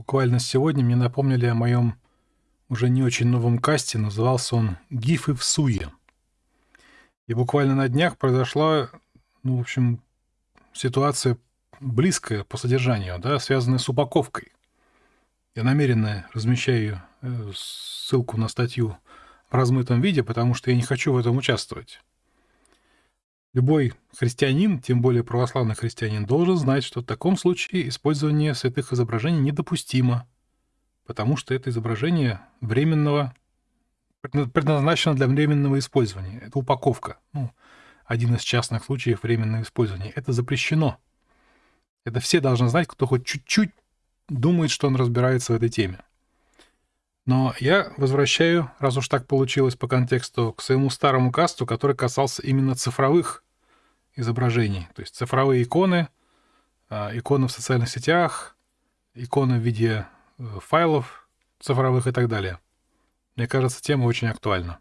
Буквально сегодня мне напомнили о моем уже не очень новом касте, назывался он «Гифы в суе». И буквально на днях произошла, ну, в общем, ситуация близкая по содержанию, да, связанная с упаковкой. Я намеренно размещаю э, ссылку на статью в размытом виде, потому что я не хочу в этом участвовать. Любой христианин, тем более православный христианин, должен знать, что в таком случае использование святых изображений недопустимо, потому что это изображение временного, предназначено для временного использования. Это упаковка. Ну, один из частных случаев временного использования. Это запрещено. Это все должны знать, кто хоть чуть-чуть думает, что он разбирается в этой теме. Но я возвращаю, раз уж так получилось по контексту, к своему старому касту, который касался именно цифровых изображений. То есть цифровые иконы, а, иконы в социальных сетях, иконы в виде э, файлов цифровых и так далее. Мне кажется, тема очень актуальна.